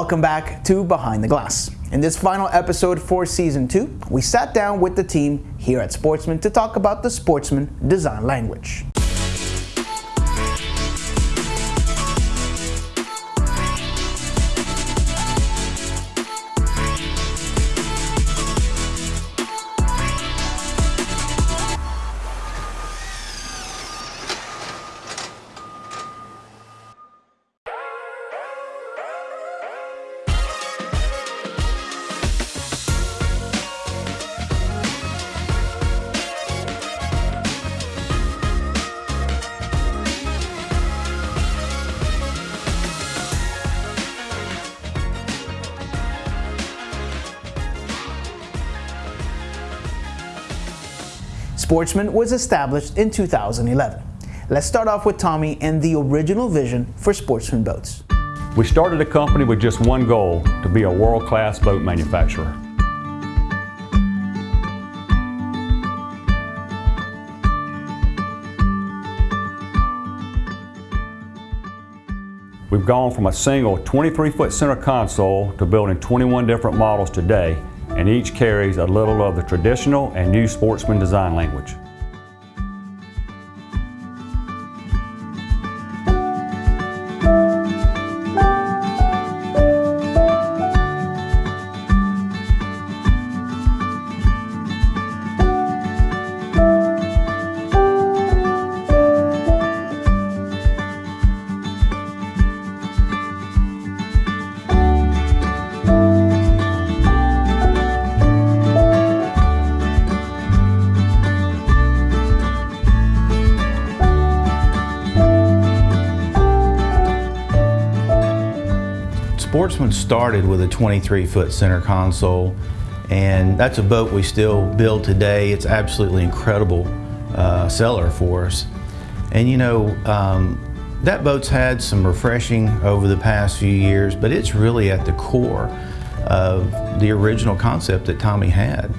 Welcome back to Behind the Glass. In this final episode for season two, we sat down with the team here at Sportsman to talk about the Sportsman design language. Sportsman was established in 2011. Let's start off with Tommy and the original vision for Sportsman boats. We started a company with just one goal, to be a world-class boat manufacturer. We've gone from a single 23-foot center console to building 21 different models today and each carries a little of the traditional and new sportsman design language. Sportsman started with a 23 foot center console and that's a boat we still build today. It's absolutely incredible uh, seller for us. And you know, um, that boat's had some refreshing over the past few years, but it's really at the core of the original concept that Tommy had.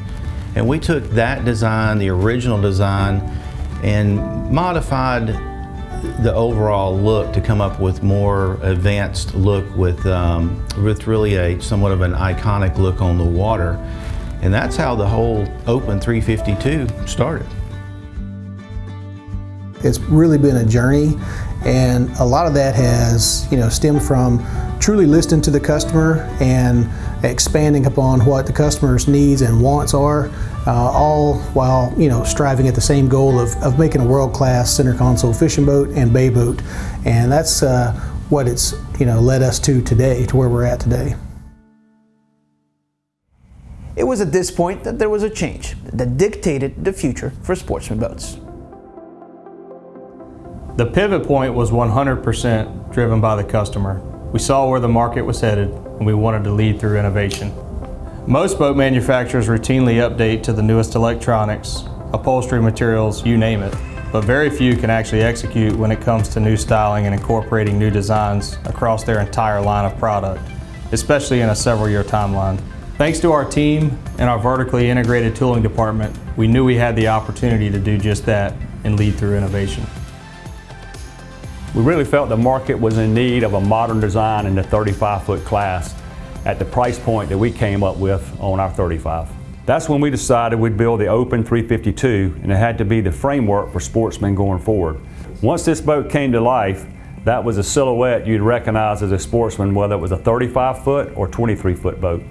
And we took that design, the original design, and modified the overall look to come up with more advanced look with, um, with really a somewhat of an iconic look on the water. And that's how the whole Open 352 started. It's really been a journey and a lot of that has you know stemmed from truly listening to the customer and expanding upon what the customer's needs and wants are, uh, all while you know striving at the same goal of, of making a world-class center console fishing boat and bay boat, and that's uh, what it's you know led us to today, to where we're at today. It was at this point that there was a change that dictated the future for sportsman boats. The pivot point was 100% driven by the customer. We saw where the market was headed and we wanted to lead through innovation. Most boat manufacturers routinely update to the newest electronics, upholstery materials, you name it, but very few can actually execute when it comes to new styling and incorporating new designs across their entire line of product, especially in a several year timeline. Thanks to our team and our vertically integrated tooling department, we knew we had the opportunity to do just that and lead through innovation. We really felt the market was in need of a modern design in the 35 foot class at the price point that we came up with on our 35. That's when we decided we'd build the Open 352 and it had to be the framework for sportsman going forward. Once this boat came to life, that was a silhouette you'd recognize as a sportsman whether it was a 35 foot or 23 foot boat.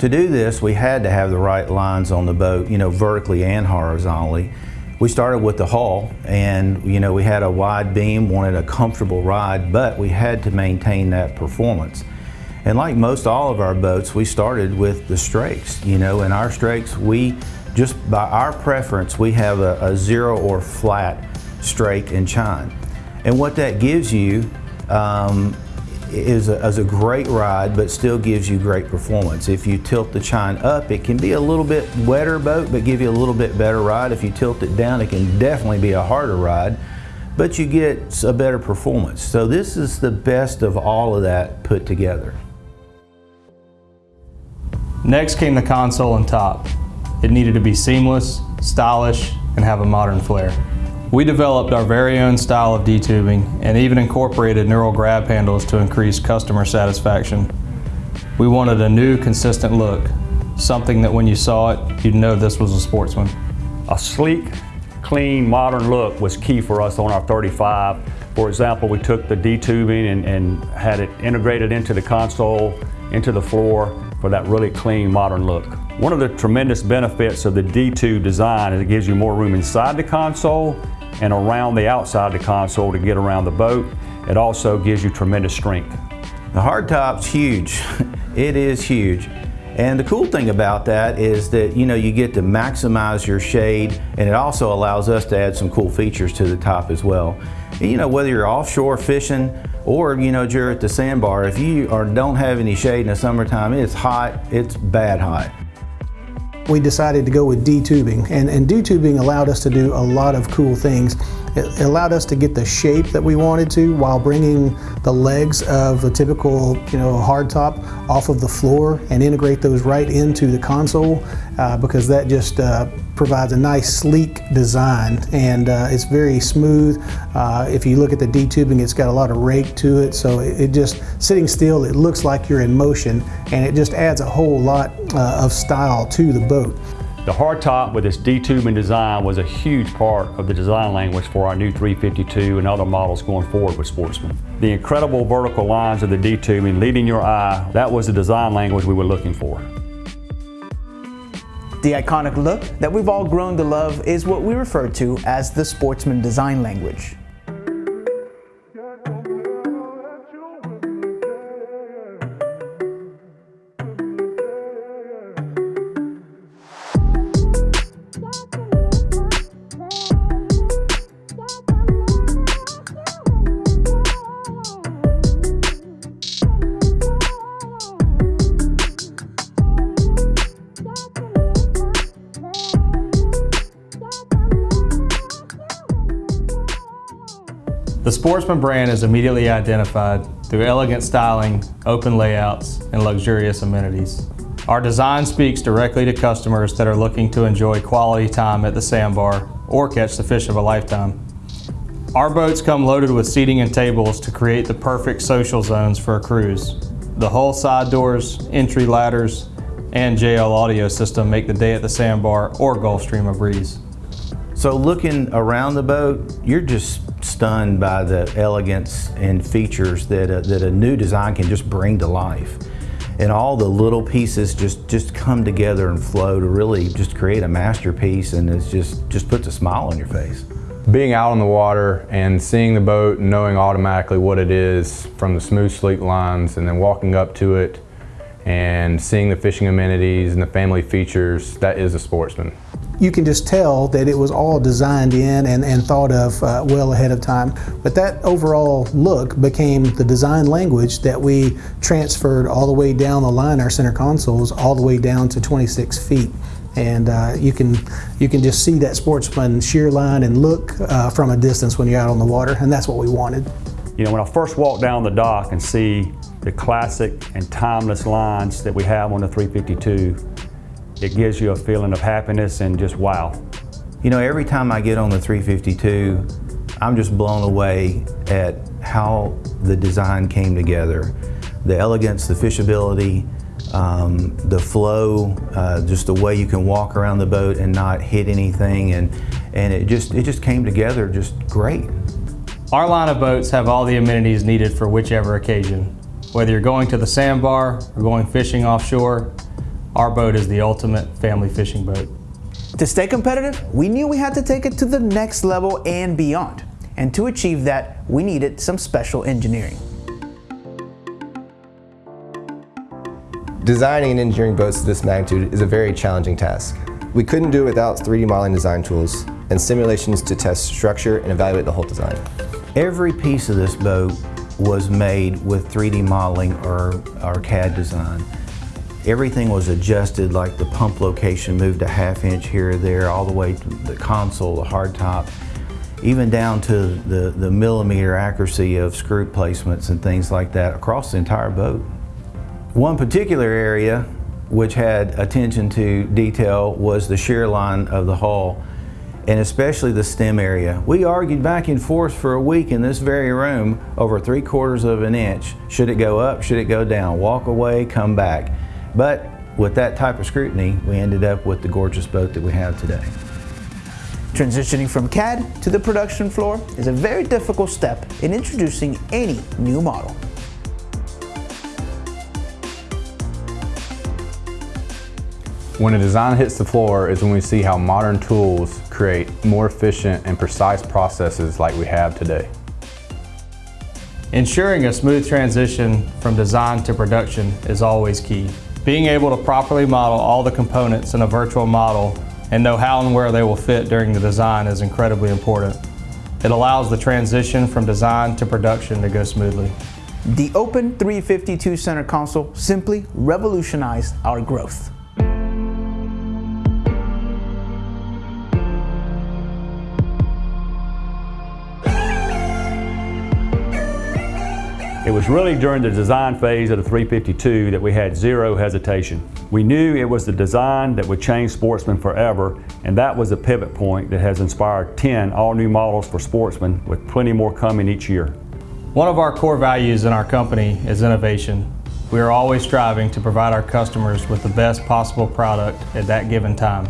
To do this, we had to have the right lines on the boat, you know, vertically and horizontally. We started with the hull and you know we had a wide beam, wanted a comfortable ride, but we had to maintain that performance. And like most all of our boats, we started with the strakes, you know, and our strakes, we just by our preference, we have a, a zero or flat strake and chine. And what that gives you um, is a, is a great ride, but still gives you great performance. If you tilt the chine up, it can be a little bit wetter boat, but give you a little bit better ride. If you tilt it down, it can definitely be a harder ride, but you get a better performance. So this is the best of all of that put together. Next came the console and top. It needed to be seamless, stylish, and have a modern flair. We developed our very own style of D-tubing and even incorporated neural grab handles to increase customer satisfaction. We wanted a new, consistent look, something that when you saw it, you'd know this was a sportsman. A sleek, clean, modern look was key for us on our 35. For example, we took the D-tubing and, and had it integrated into the console, into the floor for that really clean, modern look. One of the tremendous benefits of the D-tube design is it gives you more room inside the console and around the outside of the console to get around the boat. It also gives you tremendous strength. The hardtop's huge. it is huge. And the cool thing about that is that you know you get to maximize your shade and it also allows us to add some cool features to the top as well. And, you know whether you're offshore fishing or you know you're at the sandbar, if you are, don't have any shade in the summertime, it's hot, it's bad hot. We decided to go with D-tubing and, and D-tubing allowed us to do a lot of cool things. It allowed us to get the shape that we wanted to while bringing the legs of a typical you know hardtop off of the floor and integrate those right into the console uh, because that just uh, provides a nice sleek design and uh, it's very smooth. Uh, if you look at the D-tubing it's got a lot of rake to it so it, it, just sitting still it looks like you're in motion and it just adds a whole lot uh, of style to the boat. The hardtop with its D-tubing design was a huge part of the design language for our new 352 and other models going forward with Sportsman. The incredible vertical lines of the D-tubing leading your eye, that was the design language we were looking for. The iconic look that we've all grown to love is what we refer to as the Sportsman design language. The Sportsman brand is immediately identified through elegant styling, open layouts, and luxurious amenities. Our design speaks directly to customers that are looking to enjoy quality time at the sandbar or catch the fish of a lifetime. Our boats come loaded with seating and tables to create the perfect social zones for a cruise. The hull side doors, entry ladders, and JL audio system make the day at the sandbar or Gulf Stream a breeze. So looking around the boat, you're just stunned by the elegance and features that a, that a new design can just bring to life. And all the little pieces just, just come together and flow to really just create a masterpiece and it just, just puts a smile on your face. Being out on the water and seeing the boat and knowing automatically what it is from the smooth sleek lines and then walking up to it and seeing the fishing amenities and the family features, that is a sportsman you can just tell that it was all designed in and, and thought of uh, well ahead of time. But that overall look became the design language that we transferred all the way down the line, our center consoles, all the way down to 26 feet. And uh, you can you can just see that sportsman shear line and look uh, from a distance when you're out on the water, and that's what we wanted. You know, when I first walk down the dock and see the classic and timeless lines that we have on the 352, it gives you a feeling of happiness and just wow. You know, every time I get on the 352, I'm just blown away at how the design came together. The elegance, the fishability, um, the flow, uh, just the way you can walk around the boat and not hit anything, and, and it, just, it just came together just great. Our line of boats have all the amenities needed for whichever occasion. Whether you're going to the sandbar or going fishing offshore, our boat is the ultimate family fishing boat. To stay competitive, we knew we had to take it to the next level and beyond. And to achieve that, we needed some special engineering. Designing and engineering boats of this magnitude is a very challenging task. We couldn't do it without 3D modeling design tools and simulations to test structure and evaluate the whole design. Every piece of this boat was made with 3D modeling or, or CAD design. Everything was adjusted, like the pump location moved a half inch here or there, all the way to the console, the hardtop, even down to the, the millimeter accuracy of screw placements and things like that across the entire boat. One particular area which had attention to detail was the shear line of the hull. and especially the stem area. We argued back and forth for a week in this very room over three quarters of an inch. Should it go up? Should it go down? Walk away, come back. But with that type of scrutiny, we ended up with the gorgeous boat that we have today. Transitioning from CAD to the production floor is a very difficult step in introducing any new model. When a design hits the floor is when we see how modern tools create more efficient and precise processes like we have today. Ensuring a smooth transition from design to production is always key. Being able to properly model all the components in a virtual model and know how and where they will fit during the design is incredibly important. It allows the transition from design to production to go smoothly. The Open 352 center console simply revolutionized our growth. It was really during the design phase of the 352 that we had zero hesitation. We knew it was the design that would change Sportsman forever, and that was a pivot point that has inspired 10 all-new models for Sportsman, with plenty more coming each year. One of our core values in our company is innovation. We are always striving to provide our customers with the best possible product at that given time.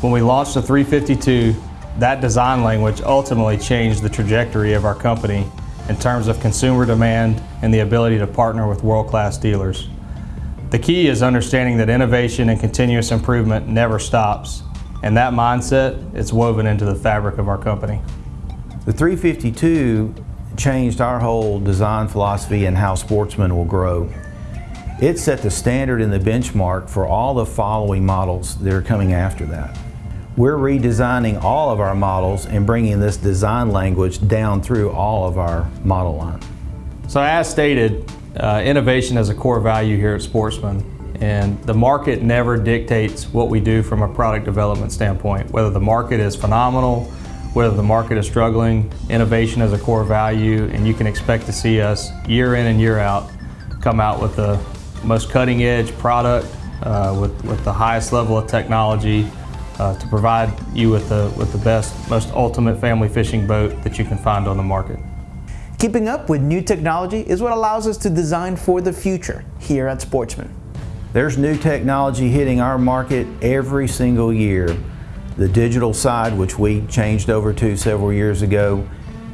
When we launched the 352, that design language ultimately changed the trajectory of our company in terms of consumer demand and the ability to partner with world-class dealers. The key is understanding that innovation and continuous improvement never stops, and that mindset is woven into the fabric of our company. The 352 changed our whole design philosophy and how sportsman will grow. It set the standard and the benchmark for all the following models that are coming after that. We're redesigning all of our models and bringing this design language down through all of our model line. So as stated, uh, innovation is a core value here at Sportsman and the market never dictates what we do from a product development standpoint. Whether the market is phenomenal, whether the market is struggling, innovation is a core value and you can expect to see us year in and year out come out with the most cutting edge product uh, with, with the highest level of technology uh, to provide you with the, with the best, most ultimate family fishing boat that you can find on the market. Keeping up with new technology is what allows us to design for the future here at Sportsman. There's new technology hitting our market every single year. The digital side, which we changed over to several years ago,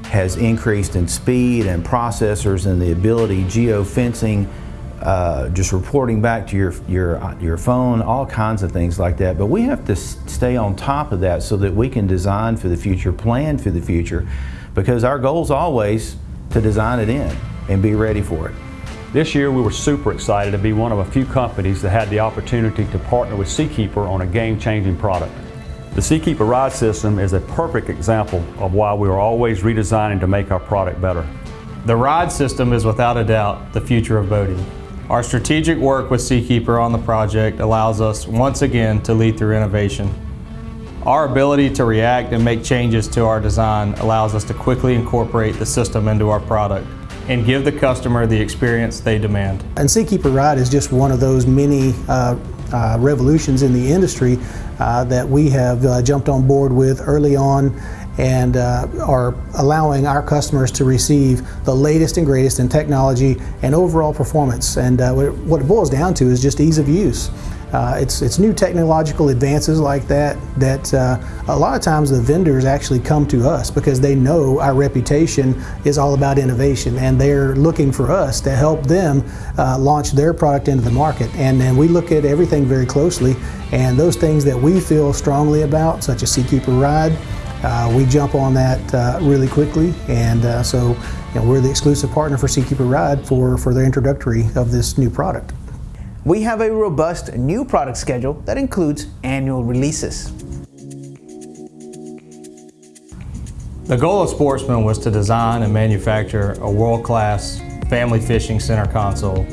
has increased in speed and processors and the ability, geofencing, uh, just reporting back to your, your, your phone, all kinds of things like that. But we have to stay on top of that so that we can design for the future, plan for the future, because our goal is always to design it in and be ready for it. This year we were super excited to be one of a few companies that had the opportunity to partner with Seakeeper on a game-changing product. The Seakeeper ride system is a perfect example of why we are always redesigning to make our product better. The ride system is without a doubt the future of boating. Our strategic work with Seakeeper on the project allows us once again to lead through innovation. Our ability to react and make changes to our design allows us to quickly incorporate the system into our product and give the customer the experience they demand. And Seakeeper Ride is just one of those many uh, uh, revolutions in the industry uh, that we have uh, jumped on board with early on and uh, are allowing our customers to receive the latest and greatest in technology and overall performance. And uh, what it boils down to is just ease of use. Uh, it's, it's new technological advances like that that uh, a lot of times the vendors actually come to us because they know our reputation is all about innovation and they're looking for us to help them uh, launch their product into the market. And then we look at everything very closely and those things that we feel strongly about, such as Seakeeper Ride, uh, we jump on that uh, really quickly, and uh, so you know, we're the exclusive partner for Seakeeper Ride for, for their introductory of this new product. We have a robust new product schedule that includes annual releases. The goal of Sportsman was to design and manufacture a world-class family fishing center console,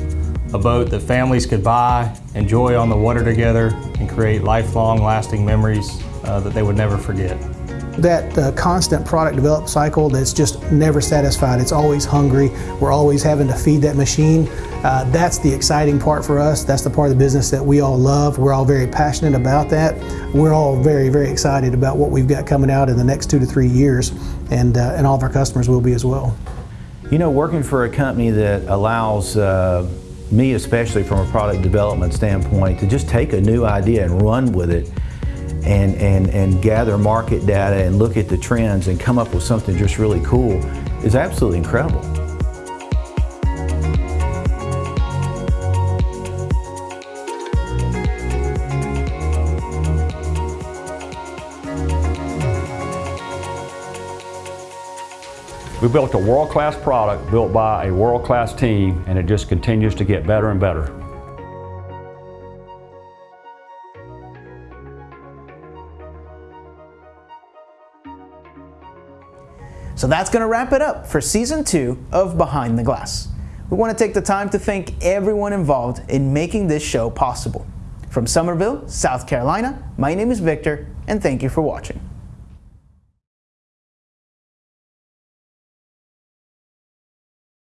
a boat that families could buy, enjoy on the water together, and create lifelong lasting memories uh, that they would never forget. That uh, constant product development cycle that's just never satisfied. It's always hungry. We're always having to feed that machine. Uh, that's the exciting part for us. That's the part of the business that we all love. We're all very passionate about that. We're all very, very excited about what we've got coming out in the next two to three years, and, uh, and all of our customers will be as well. You know, working for a company that allows uh, me, especially from a product development standpoint, to just take a new idea and run with it and, and, and gather market data and look at the trends and come up with something just really cool is absolutely incredible. We built a world-class product built by a world-class team and it just continues to get better and better. So that's going to wrap it up for season two of Behind the Glass. We want to take the time to thank everyone involved in making this show possible. From Summerville, South Carolina, my name is Victor, and thank you for watching.